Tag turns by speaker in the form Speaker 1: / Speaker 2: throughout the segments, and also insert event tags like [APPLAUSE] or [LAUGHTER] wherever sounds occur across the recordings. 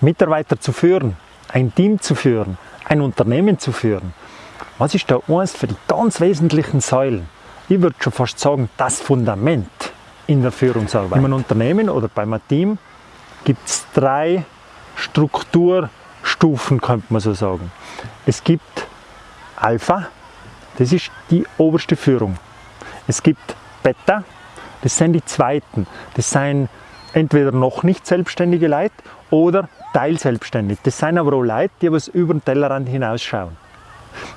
Speaker 1: Mitarbeiter zu führen, ein Team zu führen, ein Unternehmen zu führen, was ist da eines für die ganz wesentlichen Säulen? Ich würde schon fast sagen, das Fundament in der Führungsarbeit. In einem Unternehmen oder bei einem Team gibt es drei Strukturstufen, könnte man so sagen. Es gibt Alpha, das ist die oberste Führung. Es gibt Beta, das sind die zweiten. Das sind entweder noch nicht selbstständige Leute oder teilselbstständig. Das sind aber auch Leute, die was über den Tellerrand hinausschauen.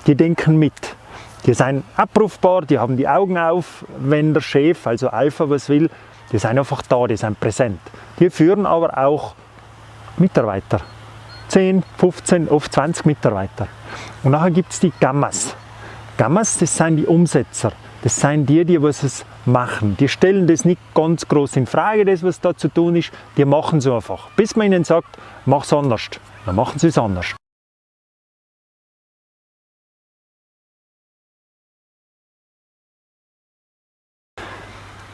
Speaker 1: Die denken mit. Die sind abrufbar, die haben die Augen auf, wenn der Chef, also Alpha, was will. Die sind einfach da, die sind präsent. Die führen aber auch Mitarbeiter. 10, 15, oft 20 Mitarbeiter. Und nachher gibt es die Gammas. Gammas, das sind die Umsetzer. Das sind die, die was es machen. Die stellen das nicht ganz groß in Frage, das was da zu tun ist. Die machen es einfach. Bis man ihnen sagt, mach es anders. Dann machen sie es anders.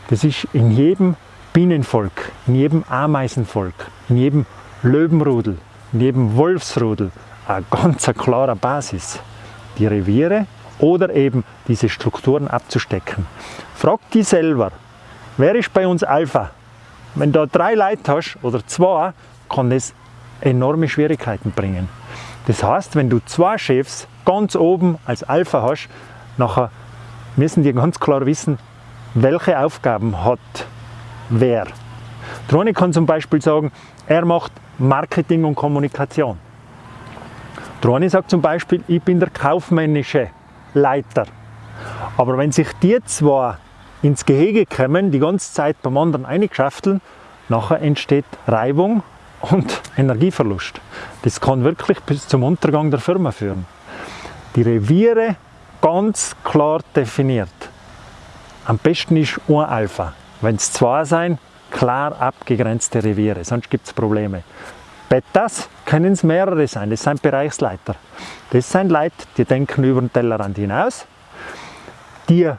Speaker 1: Das ist in jedem Bienenvolk, in jedem Ameisenvolk, in jedem Löwenrudel, in jedem Wolfsrudel eine ganz klare Basis. Die Reviere oder eben diese Strukturen abzustecken. Frag dich selber, wer ist bei uns Alpha? Wenn du drei Leute hast oder zwei, kann das enorme Schwierigkeiten bringen. Das heißt, wenn du zwei Chefs ganz oben als Alpha hast, nachher müssen die ganz klar wissen, welche Aufgaben hat wer. Drone kann zum Beispiel sagen, er macht Marketing und Kommunikation. Drone sagt zum Beispiel, ich bin der kaufmännische Leiter. Aber wenn sich die zwei ins Gehege kommen, die ganze Zeit beim anderen eingeschafteln, nachher entsteht Reibung und [LAUGHS] Energieverlust. Das kann wirklich bis zum Untergang der Firma führen. Die Reviere ganz klar definiert. Am besten ist ein Alpha. Wenn es zwei sein, klar abgegrenzte Reviere, sonst gibt es Probleme. Betas können es mehrere sein, das sind Bereichsleiter. Das sind Leute, die denken über den Tellerrand hinaus, die äh,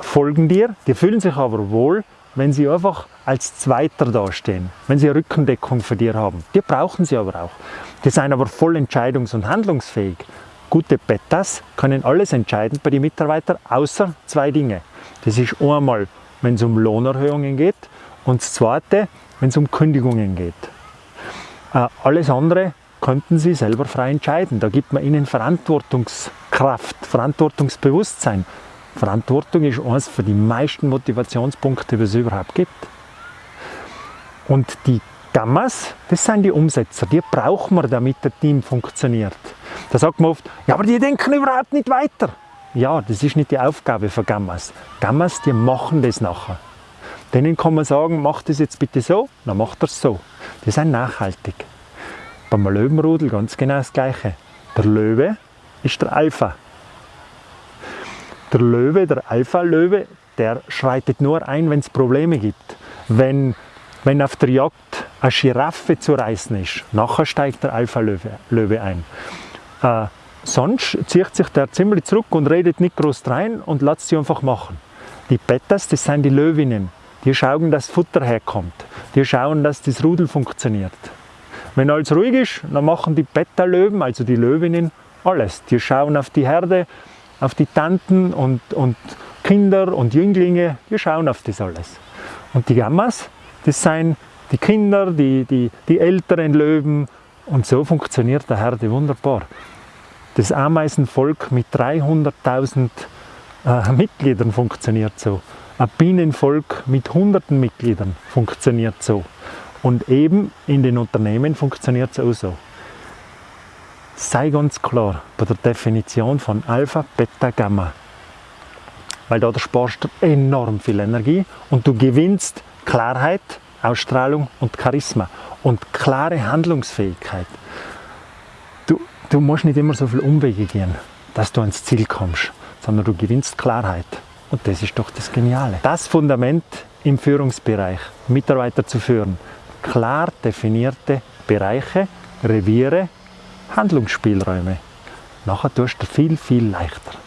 Speaker 1: folgen dir, die fühlen sich aber wohl, wenn sie einfach als Zweiter dastehen, wenn sie eine Rückendeckung für dir haben. Die brauchen sie aber auch. Die sind aber voll entscheidungs- und handlungsfähig. Gute Betas können alles entscheiden bei den Mitarbeitern, außer zwei Dinge. Das ist einmal, wenn es um Lohnerhöhungen geht und das zweite, wenn es um Kündigungen geht. Äh, alles andere könnten Sie selber frei entscheiden. Da gibt man Ihnen Verantwortungskraft, Verantwortungsbewusstsein. Verantwortung ist eines für die meisten Motivationspunkte, die es überhaupt gibt. Und die Gammas, das sind die Umsetzer, die brauchen wir, damit das Team funktioniert. Da sagt man oft, ja, aber die denken überhaupt nicht weiter. Ja, das ist nicht die Aufgabe von Gammas. Gammas, die machen das nachher. Denen kann man sagen, mach das jetzt bitte so, dann macht er es so. Die sind nachhaltig. Beim Löwenrudel ganz genau das Gleiche. Der Löwe ist der Alpha. Der Löwe, der Alpha-Löwe, der schreitet nur ein, wenn es Probleme gibt. Wenn, wenn auf der Jagd eine Giraffe zu reißen ist, nachher steigt der Alpha-Löwe ein. Äh, Sonst zieht sich der ziemlich zurück und redet nicht groß rein und lässt sie einfach machen. Die Bettas, das sind die Löwinnen. Die schauen, dass Futter herkommt. Die schauen, dass das Rudel funktioniert. Wenn alles ruhig ist, dann machen die Beta-Löwen, also die Löwinnen, alles. Die schauen auf die Herde, auf die Tanten und, und Kinder und Jünglinge, die schauen auf das alles. Und die Gammas, das sind die Kinder, die, die, die älteren Löwen und so funktioniert der Herde wunderbar. Das Ameisenvolk mit 300.000 äh, Mitgliedern funktioniert so. Ein Bienenvolk mit hunderten Mitgliedern funktioniert so. Und eben in den Unternehmen funktioniert es auch so. Sei ganz klar bei der Definition von Alpha, Beta, Gamma. Weil da sparst du enorm viel Energie und du gewinnst Klarheit, Ausstrahlung und Charisma und klare Handlungsfähigkeit. Du musst nicht immer so viel Umwege gehen, dass du ans Ziel kommst, sondern du gewinnst Klarheit. Und das ist doch das Geniale. Das Fundament im Führungsbereich, Mitarbeiter zu führen. Klar definierte Bereiche, Reviere, Handlungsspielräume. Nachher tust du viel, viel leichter.